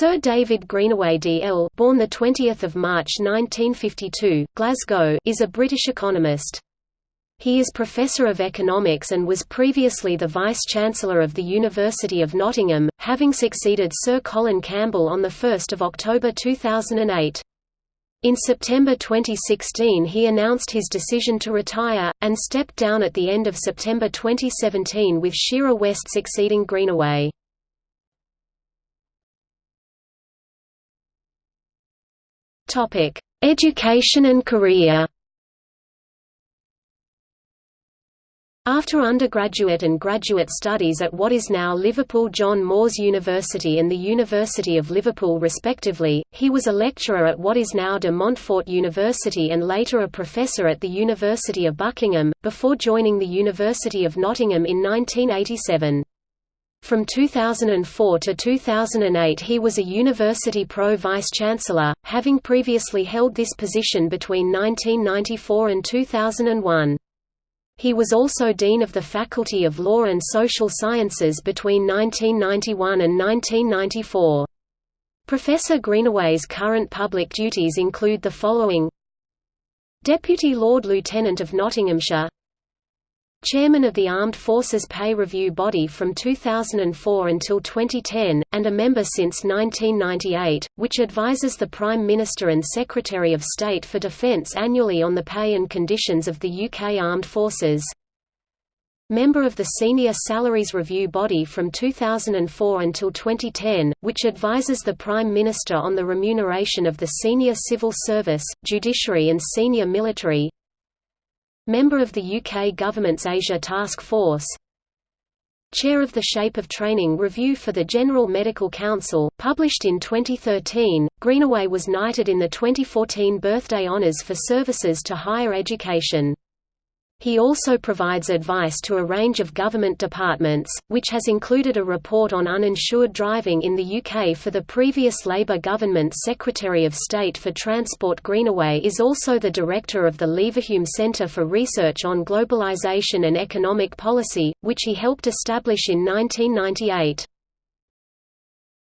Sir David Greenaway D.L. born the 20th of March 1952, Glasgow, is a British economist. He is Professor of Economics and was previously the Vice-Chancellor of the University of Nottingham, having succeeded Sir Colin Campbell on 1 October 2008. In September 2016 he announced his decision to retire, and stepped down at the end of September 2017 with Shearer West succeeding Greenaway. Topic: Education and career. After undergraduate and graduate studies at what is now Liverpool John Moores University and the University of Liverpool respectively, he was a lecturer at what is now de Montfort University and later a professor at the University of Buckingham, before joining the University of Nottingham in 1987. From 2004 to 2008 he was a University Pro Vice-Chancellor, having previously held this position between 1994 and 2001. He was also Dean of the Faculty of Law and Social Sciences between 1991 and 1994. Professor Greenaway's current public duties include the following Deputy Lord Lieutenant of Nottinghamshire Chairman of the Armed Forces Pay Review Body from 2004 until 2010, and a member since 1998, which advises the Prime Minister and Secretary of State for Defence annually on the pay and conditions of the UK Armed Forces. Member of the Senior Salaries Review Body from 2004 until 2010, which advises the Prime Minister on the remuneration of the senior civil service, judiciary and senior military, Member of the UK Government's Asia Task Force Chair of the Shape of Training Review for the General Medical Council, published in 2013, Greenaway was knighted in the 2014 Birthday Honours for services to higher education. He also provides advice to a range of government departments, which has included a report on uninsured driving in the UK for the previous Labour government Secretary of State for Transport Greenaway is also the director of the Leverhulme Centre for Research on Globalisation and Economic Policy, which he helped establish in 1998.